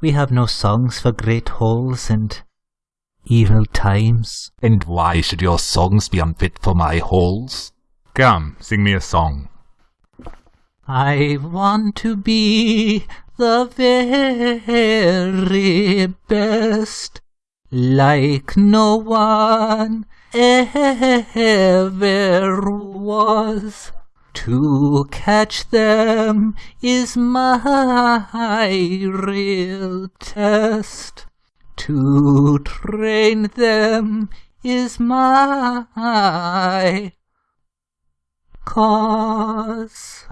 We have no songs for great halls and evil times. And why should your songs be unfit for my halls? Come, sing me a song. I want to be the very best, like no one ever was. To catch them is my real test. To train them is my cause.